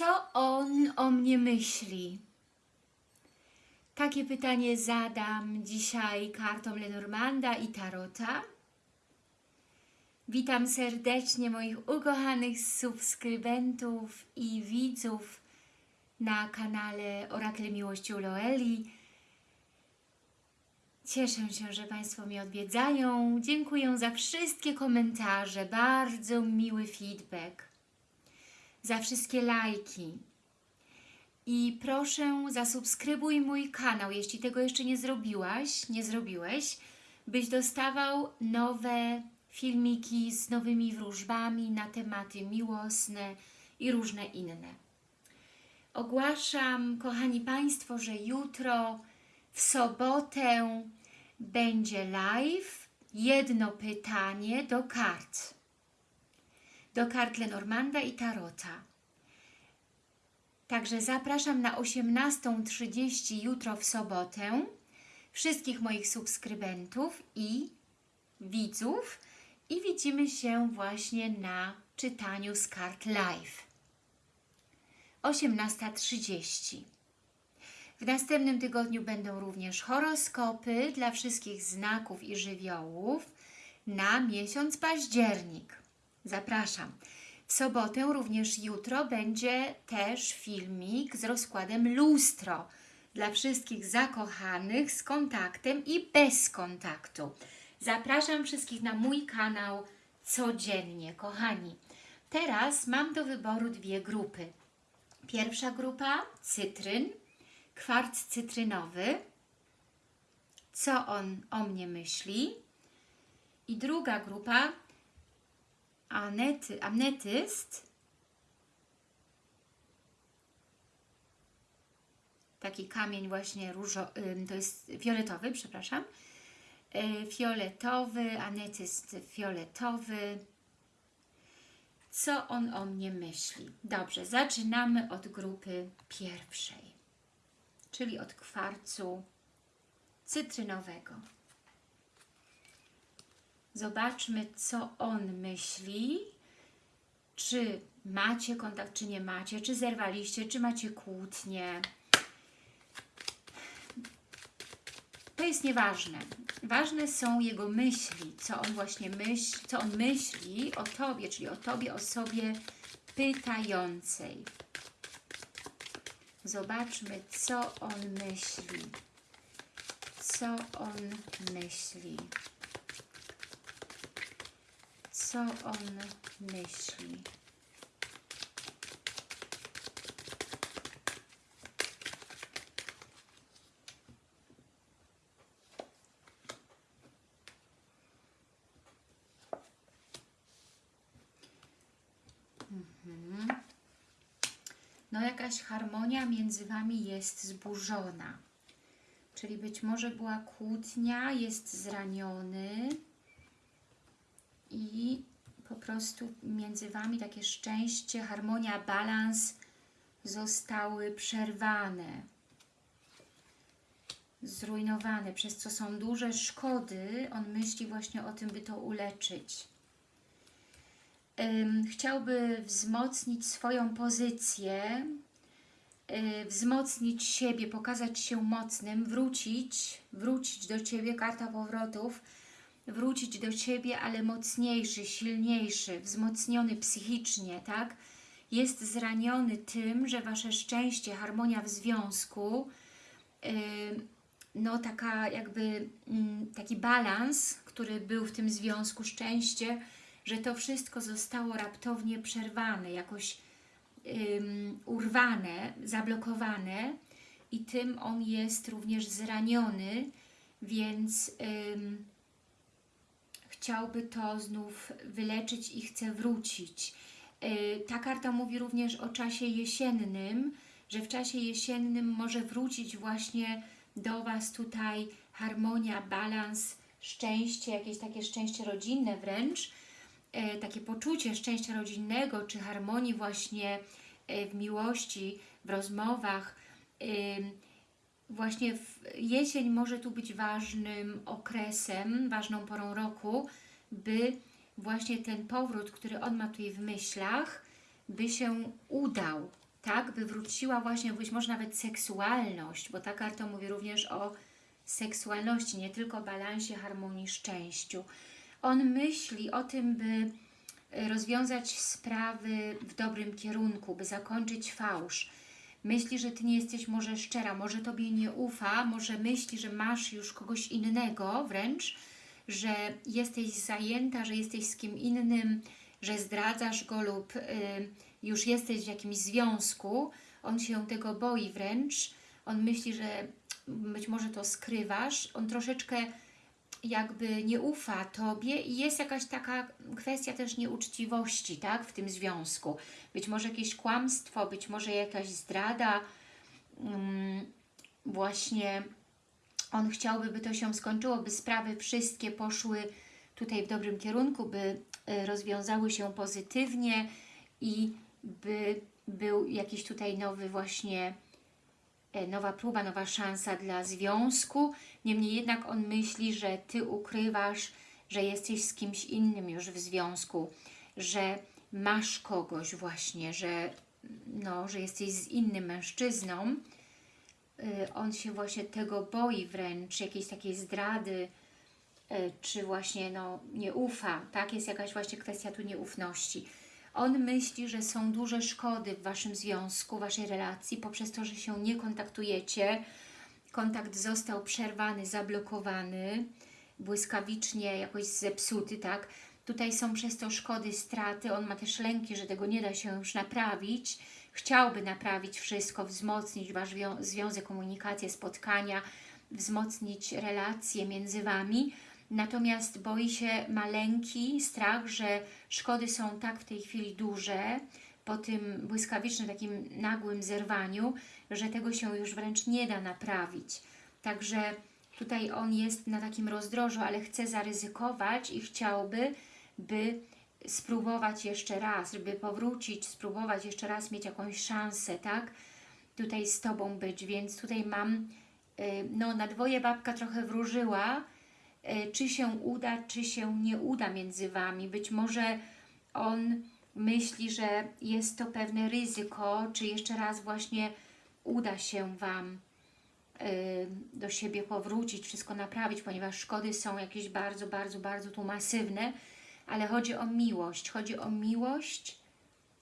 Co on o mnie myśli? Takie pytanie zadam dzisiaj kartom Lenormanda i Tarota. Witam serdecznie moich ukochanych subskrybentów i widzów na kanale Orakel Miłości u Loeli. Cieszę się, że Państwo mnie odwiedzają. Dziękuję za wszystkie komentarze, bardzo miły feedback, za wszystkie lajki. I proszę zasubskrybuj mój kanał, jeśli tego jeszcze nie zrobiłaś, nie zrobiłeś, byś dostawał nowe filmiki z nowymi wróżbami na tematy miłosne i różne inne. Ogłaszam, kochani Państwo, że jutro w sobotę będzie live, jedno pytanie do kart. Do kart Lenormanda i Tarota. Także zapraszam na 18.30 jutro w sobotę wszystkich moich subskrybentów i widzów i widzimy się właśnie na czytaniu z kart live. 18.30 w następnym tygodniu będą również horoskopy dla wszystkich znaków i żywiołów na miesiąc październik. Zapraszam. W sobotę, również jutro, będzie też filmik z rozkładem lustro dla wszystkich zakochanych z kontaktem i bez kontaktu. Zapraszam wszystkich na mój kanał codziennie, kochani. Teraz mam do wyboru dwie grupy. Pierwsza grupa cytryn, kwarc cytrynowy, co on o mnie myśli. I druga grupa, anety, amnetyst, taki kamień właśnie różo, to jest fioletowy, przepraszam, fioletowy, anetyst fioletowy. Co on o mnie myśli? Dobrze, zaczynamy od grupy pierwszej czyli od kwarcu cytrynowego. Zobaczmy, co on myśli, czy macie kontakt, czy nie macie, czy zerwaliście, czy macie kłótnie. To jest nieważne. Ważne są jego myśli, co on właśnie myśli, co on myśli o Tobie, czyli o Tobie, osobie pytającej. Zobaczmy, co on myśli. Co on myśli. Co on myśli. no jakaś harmonia między Wami jest zburzona. Czyli być może była kłótnia, jest zraniony i po prostu między Wami takie szczęście, harmonia, balans zostały przerwane, zrujnowane, przez co są duże szkody. On myśli właśnie o tym, by to uleczyć chciałby wzmocnić swoją pozycję, wzmocnić siebie, pokazać się mocnym, wrócić, wrócić do Ciebie, karta powrotów, wrócić do Ciebie, ale mocniejszy, silniejszy, wzmocniony psychicznie, tak? Jest zraniony tym, że Wasze szczęście, harmonia w związku, no taka jakby mm, taki balans, który był w tym związku, szczęście, że to wszystko zostało raptownie przerwane, jakoś um, urwane, zablokowane i tym on jest również zraniony, więc um, chciałby to znów wyleczyć i chce wrócić. Yy, ta karta mówi również o czasie jesiennym, że w czasie jesiennym może wrócić właśnie do Was tutaj harmonia, balans, szczęście, jakieś takie szczęście rodzinne wręcz, E, takie poczucie szczęścia rodzinnego, czy harmonii właśnie e, w miłości, w rozmowach. Właśnie jesień może tu być ważnym okresem, ważną porą roku, by właśnie ten powrót, który on ma tutaj w myślach, by się udał, tak, by wróciła właśnie być może nawet seksualność, bo ta karta mówi również o seksualności, nie tylko balansie, harmonii, szczęściu. On myśli o tym, by e, rozwiązać sprawy w dobrym kierunku, by zakończyć fałsz. Myśli, że Ty nie jesteś może szczera, może Tobie nie ufa, może myśli, że masz już kogoś innego wręcz, że jesteś zajęta, że jesteś z kim innym, że zdradzasz go lub y, już jesteś w jakimś związku. On się tego boi wręcz. On myśli, że być może to skrywasz. On troszeczkę jakby nie ufa Tobie i jest jakaś taka kwestia też nieuczciwości, tak, w tym związku. Być może jakieś kłamstwo, być może jakaś zdrada, um, właśnie on chciałby, by to się skończyło, by sprawy wszystkie poszły tutaj w dobrym kierunku, by y, rozwiązały się pozytywnie i by był jakiś tutaj nowy właśnie E, nowa próba, nowa szansa dla związku. Niemniej jednak on myśli, że Ty ukrywasz, że jesteś z kimś innym już w związku, że masz kogoś właśnie, że, no, że jesteś z innym mężczyzną. E, on się właśnie tego boi wręcz, jakiejś takiej zdrady, e, czy właśnie no, nie ufa, tak? Jest jakaś właśnie kwestia tu nieufności. On myśli, że są duże szkody w Waszym związku, Waszej relacji, poprzez to, że się nie kontaktujecie. Kontakt został przerwany, zablokowany, błyskawicznie jakoś zepsuty, tak? Tutaj są przez to szkody, straty. On ma też lęki, że tego nie da się już naprawić. Chciałby naprawić wszystko, wzmocnić Wasz związek, komunikację, spotkania, wzmocnić relacje między Wami, natomiast boi się, ma lęki, strach, że szkody są tak w tej chwili duże, po tym błyskawicznym, takim nagłym zerwaniu, że tego się już wręcz nie da naprawić. Także tutaj on jest na takim rozdrożu, ale chce zaryzykować i chciałby, by spróbować jeszcze raz, żeby powrócić, spróbować jeszcze raz mieć jakąś szansę, tak? Tutaj z Tobą być, więc tutaj mam, y, no na dwoje babka trochę wróżyła, E, czy się uda, czy się nie uda między Wami. Być może on myśli, że jest to pewne ryzyko, czy jeszcze raz właśnie uda się Wam e, do siebie powrócić, wszystko naprawić, ponieważ szkody są jakieś bardzo, bardzo, bardzo tu masywne, ale chodzi o miłość, chodzi o miłość,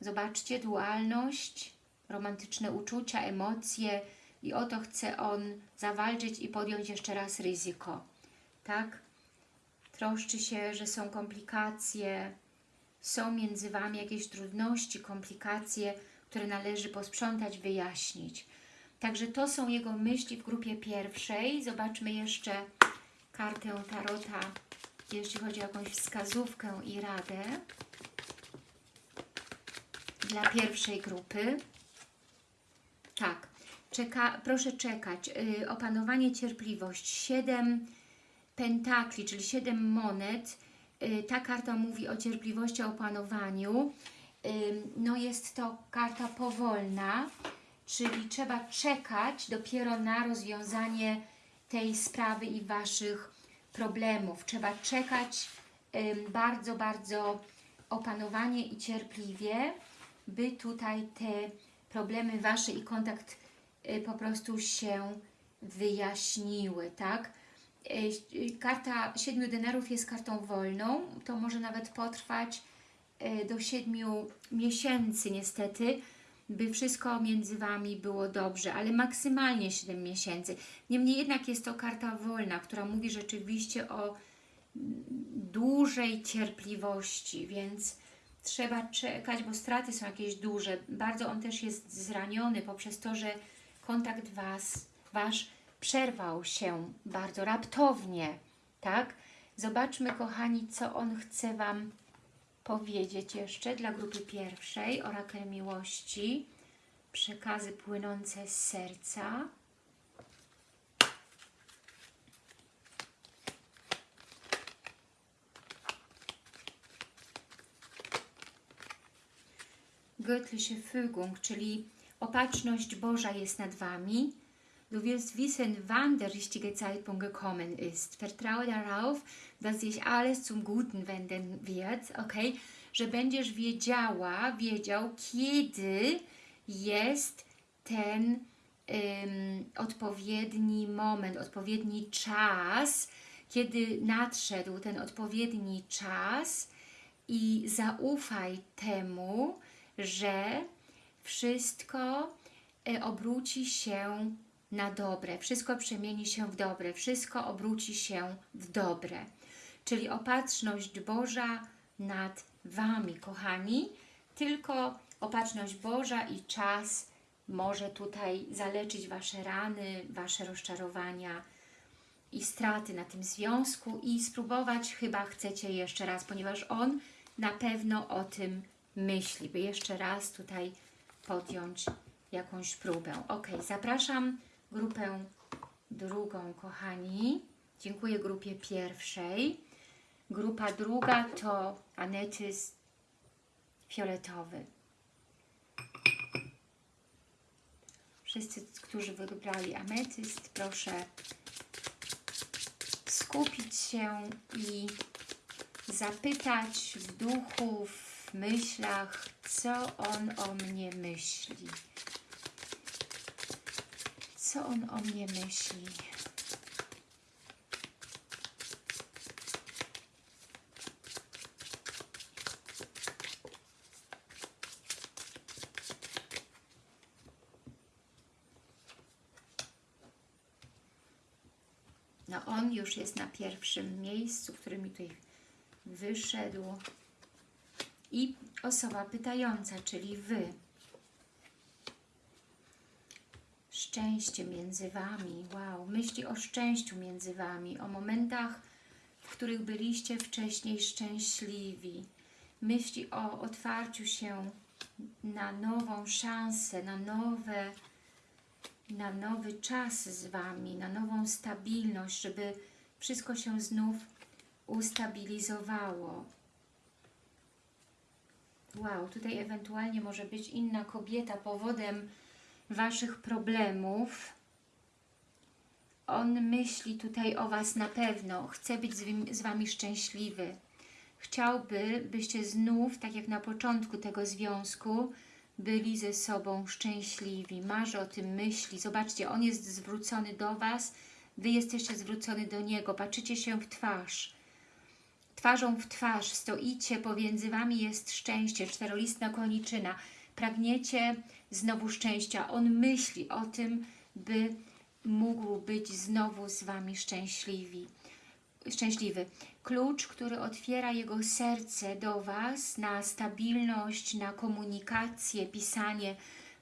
zobaczcie, dualność, romantyczne uczucia, emocje i o to chce on zawalczyć i podjąć jeszcze raz ryzyko tak? Troszczy się, że są komplikacje, są między Wami jakieś trudności, komplikacje, które należy posprzątać, wyjaśnić. Także to są jego myśli w grupie pierwszej. Zobaczmy jeszcze kartę Tarota, jeśli chodzi o jakąś wskazówkę i radę dla pierwszej grupy. Tak, Czeka, proszę czekać. Yy, opanowanie, cierpliwość. Siedem pentakli, czyli siedem monet. Y, ta karta mówi o cierpliwości, o opanowaniu. Y, no jest to karta powolna, czyli trzeba czekać dopiero na rozwiązanie tej sprawy i Waszych problemów. Trzeba czekać bardzo, bardzo opanowanie i cierpliwie, by tutaj te problemy Wasze i kontakt y, po prostu się wyjaśniły, tak? Karta siedmiu denarów jest kartą wolną, to może nawet potrwać do siedmiu miesięcy niestety, by wszystko między Wami było dobrze, ale maksymalnie 7 miesięcy. Niemniej jednak jest to karta wolna, która mówi rzeczywiście o dużej cierpliwości, więc trzeba czekać, bo straty są jakieś duże. Bardzo on też jest zraniony poprzez to, że kontakt Was, Wasz przerwał się bardzo raptownie, tak? Zobaczmy, kochani, co on chce Wam powiedzieć jeszcze dla grupy pierwszej, orakel miłości, przekazy płynące z serca. Göttliche Fügung, czyli opatrzność Boża jest nad Wami, Du wirst wissen, wann der richtige Zeitpunkt gekommen ist. Vertraue darauf, dass sich alles zum Guten wenden wird, ok? Że będziesz wiedziała, wiedział, kiedy jest ten ym, odpowiedni moment, odpowiedni czas, kiedy nadszedł ten odpowiedni czas i zaufaj temu, że wszystko e, obróci się na dobre, wszystko przemieni się w dobre, wszystko obróci się w dobre. Czyli opatrzność Boża nad Wami, kochani. Tylko opatrzność Boża i czas może tutaj zaleczyć Wasze rany, Wasze rozczarowania i straty na tym związku i spróbować chyba chcecie jeszcze raz, ponieważ on na pewno o tym myśli, by jeszcze raz tutaj podjąć jakąś próbę. Ok, zapraszam grupę drugą, kochani. Dziękuję grupie pierwszej. Grupa druga to anetyst fioletowy. Wszyscy, którzy wybrali ametyst, proszę skupić się i zapytać w duchu, w myślach, co on o mnie myśli. Co on o mnie myśli? No on już jest na pierwszym miejscu, który mi tutaj wyszedł. I osoba pytająca, czyli Wy. Szczęście między Wami. Wow, myśli o szczęściu między Wami, o momentach, w których byliście wcześniej szczęśliwi. Myśli o otwarciu się na nową szansę, na nowe na nowy czas z Wami, na nową stabilność, żeby wszystko się znów ustabilizowało. Wow, tutaj ewentualnie może być inna kobieta powodem Waszych problemów. On myśli tutaj o Was na pewno, chce być z, Wami szczęśliwy. Chciałby, byście znów, tak jak na początku tego związku, byli ze sobą szczęśliwi, marzy o tym, myśli. Zobaczcie, on jest zwrócony do Was, Wy jesteście zwrócony do Niego, patrzycie się w twarz. Twarzą w twarz stoicie, pomiędzy Wami jest szczęście, czterolistna koniczyna. Pragniecie znowu szczęścia. On myśli o tym, by mógł być znowu z Wami szczęśliwi szczęśliwy. Klucz, który otwiera jego serce do Was na stabilność, na komunikację, pisanie.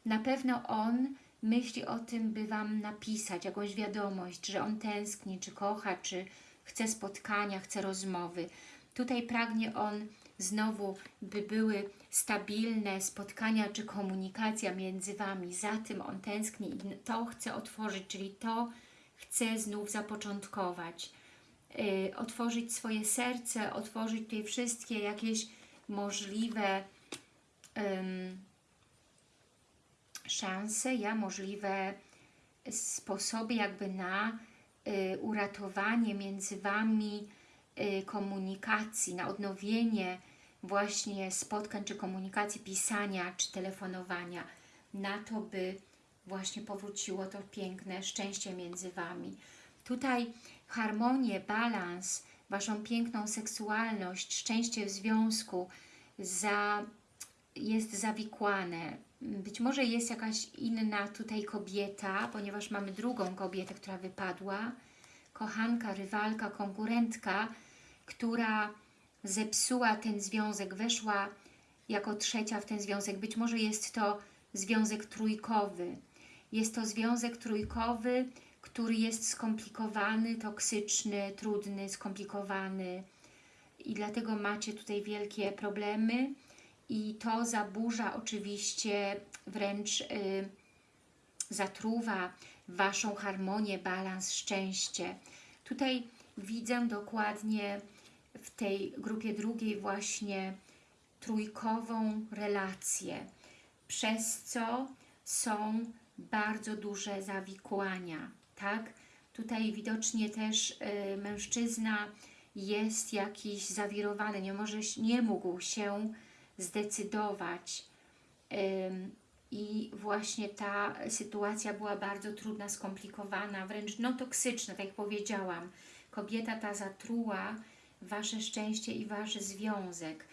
Na pewno on myśli o tym, by Wam napisać jakąś wiadomość, że on tęskni, czy kocha, czy chce spotkania, chce rozmowy. Tutaj pragnie on znowu, by były stabilne spotkania, czy komunikacja między Wami. Za tym on tęskni i to chce otworzyć, czyli to chce znów zapoczątkować y, otworzyć swoje serce, otworzyć tutaj wszystkie jakieś możliwe ym, szanse, ja możliwe sposoby jakby na y, uratowanie między Wami komunikacji, na odnowienie właśnie spotkań, czy komunikacji, pisania, czy telefonowania, na to, by właśnie powróciło to piękne szczęście między Wami. Tutaj harmonię, balans, Waszą piękną seksualność, szczęście w związku za, jest zawikłane. Być może jest jakaś inna tutaj kobieta, ponieważ mamy drugą kobietę, która wypadła, kochanka, rywalka, konkurentka, która zepsuła ten związek, weszła jako trzecia w ten związek. Być może jest to związek trójkowy. Jest to związek trójkowy, który jest skomplikowany, toksyczny, trudny, skomplikowany i dlatego macie tutaj wielkie problemy i to zaburza oczywiście, wręcz y, zatruwa Waszą harmonię, balans, szczęście. Tutaj widzę dokładnie w tej grupie drugiej właśnie trójkową relację, przez co są bardzo duże zawikłania tak? Tutaj widocznie też y, mężczyzna jest jakiś zawirowany, nie, może, nie mógł się zdecydować, y, i właśnie ta sytuacja była bardzo trudna, skomplikowana, wręcz no toksyczna, tak jak powiedziałam. Kobieta ta zatruła Wasze szczęście i Wasz związek,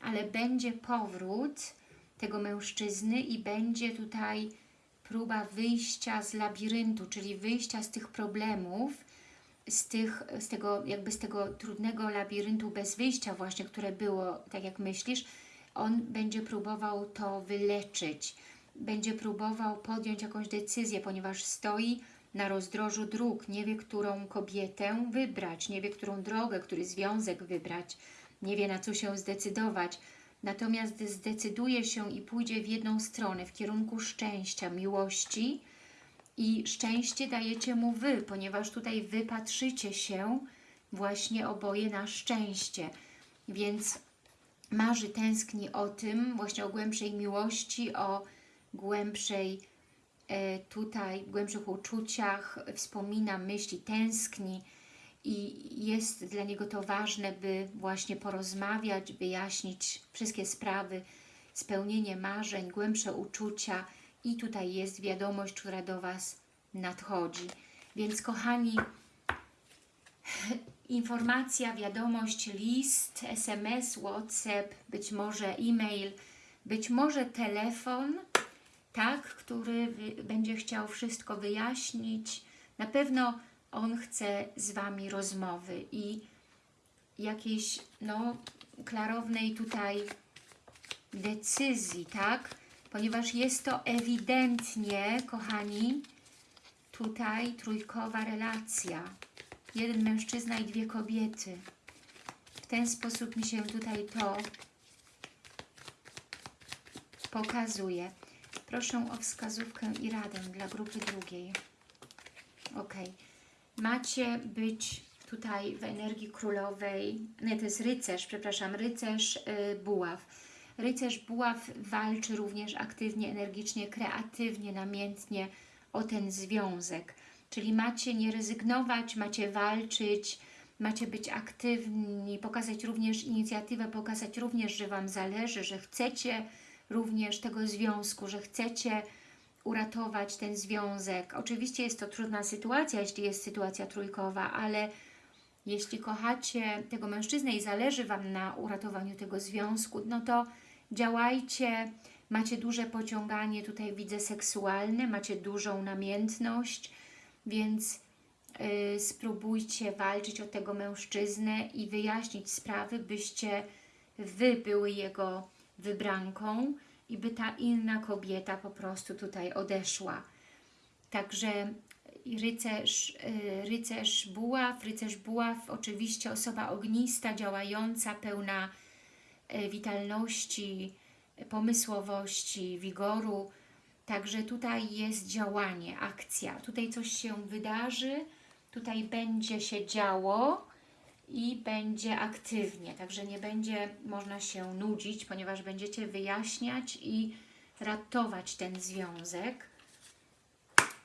ale będzie powrót tego mężczyzny i będzie tutaj próba wyjścia z labiryntu, czyli wyjścia z tych problemów, z, tych, z tego jakby z tego trudnego labiryntu bez wyjścia właśnie, które było, tak jak myślisz, on będzie próbował to wyleczyć, będzie próbował podjąć jakąś decyzję, ponieważ stoi na rozdrożu dróg, nie wie, którą kobietę wybrać, nie wie, którą drogę, który związek wybrać, nie wie, na co się zdecydować. Natomiast zdecyduje się i pójdzie w jedną stronę, w kierunku szczęścia, miłości i szczęście dajecie mu Wy, ponieważ tutaj Wy patrzycie się właśnie oboje na szczęście. Więc marzy, tęskni o tym, właśnie o głębszej miłości, o głębszej e, tutaj, głębszych uczuciach, wspomina, myśli, tęskni i jest dla niego to ważne, by właśnie porozmawiać, wyjaśnić wszystkie sprawy, spełnienie marzeń, głębsze uczucia i tutaj jest wiadomość, która do Was nadchodzi. Więc kochani, informacja, wiadomość, list, SMS, WhatsApp, być może e-mail, być może telefon, tak, który będzie chciał wszystko wyjaśnić. Na pewno on chce z Wami rozmowy i jakiejś, no, klarownej tutaj decyzji, tak? Ponieważ jest to ewidentnie, kochani, tutaj trójkowa relacja. Jeden mężczyzna i dwie kobiety. W ten sposób mi się tutaj to pokazuje. Proszę o wskazówkę i radę dla grupy drugiej. Ok. Macie być tutaj w energii królowej, nie, to jest rycerz, przepraszam, rycerz yy, buław. Rycerz buław walczy również aktywnie, energicznie, kreatywnie, namiętnie o ten związek. Czyli macie nie rezygnować, macie walczyć, macie być aktywni, pokazać również inicjatywę, pokazać również, że Wam zależy, że chcecie również tego związku, że chcecie uratować ten związek. Oczywiście jest to trudna sytuacja, jeśli jest sytuacja trójkowa, ale jeśli kochacie tego mężczyznę i zależy Wam na uratowaniu tego związku, no to działajcie, macie duże pociąganie, tutaj widzę seksualne, macie dużą namiętność, więc yy, spróbujcie walczyć o tego mężczyznę i wyjaśnić sprawy, byście Wy były jego wybranką i by ta inna kobieta po prostu tutaj odeszła. Także rycerz, y, rycerz buław, rycerz buław, oczywiście osoba ognista, działająca, pełna y, witalności, pomysłowości, wigoru. Także tutaj jest działanie, akcja. Tutaj coś się wydarzy, tutaj będzie się działo i będzie aktywnie. Także nie będzie można się nudzić, ponieważ będziecie wyjaśniać i ratować ten związek.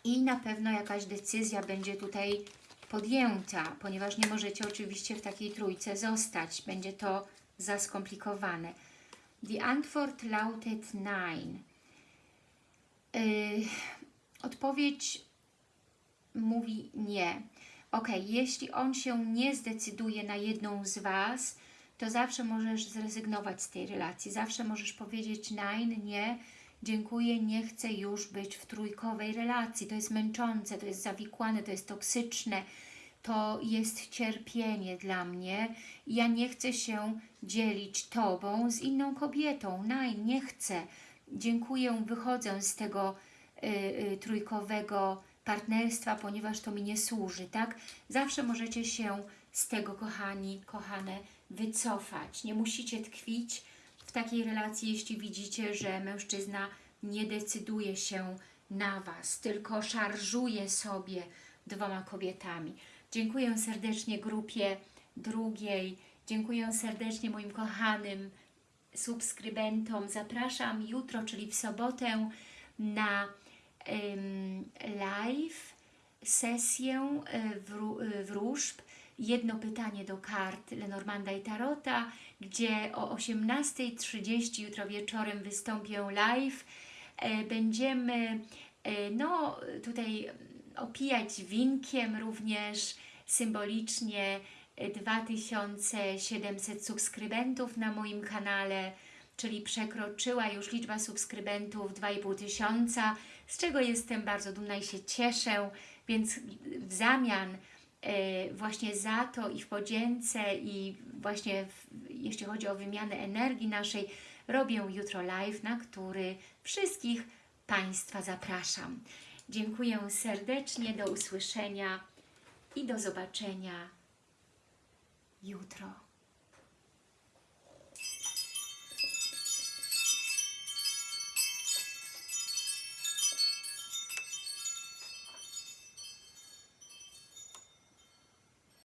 I na pewno jakaś decyzja będzie tutaj podjęta, ponieważ nie możecie oczywiście w takiej trójce zostać. Będzie to za skomplikowane. The Antwort lautet nein. Yy, odpowiedź mówi nie. Ok, jeśli on się nie zdecyduje na jedną z Was, to zawsze możesz zrezygnować z tej relacji. Zawsze możesz powiedzieć nein, nie, dziękuję, nie chcę już być w trójkowej relacji. To jest męczące, to jest zawikłane, to jest toksyczne, to jest cierpienie dla mnie. Ja nie chcę się dzielić Tobą z inną kobietą. Nein, nie chcę. Dziękuję, wychodzę z tego y, y, trójkowego partnerstwa, ponieważ to mi nie służy, tak? Zawsze możecie się z tego, kochani, kochane, wycofać. Nie musicie tkwić w takiej relacji, jeśli widzicie, że mężczyzna nie decyduje się na Was, tylko szarżuje sobie dwoma kobietami. Dziękuję serdecznie grupie drugiej, dziękuję serdecznie moim kochanym subskrybentom. Zapraszam jutro, czyli w sobotę na live, sesję e, wróżb, jedno pytanie do kart Lenormanda i Tarota, gdzie o 18.30 jutro wieczorem wystąpię live. E, będziemy e, no, tutaj opijać winkiem również symbolicznie e, 2700 subskrybentów na moim kanale, czyli przekroczyła już liczba subskrybentów 2,5 tysiąca, z czego jestem bardzo dumna i się cieszę, więc w zamian e, właśnie za to i w podzięce i właśnie w, jeśli chodzi o wymianę energii naszej, robię jutro live, na który wszystkich Państwa zapraszam. Dziękuję serdecznie, do usłyszenia i do zobaczenia jutro.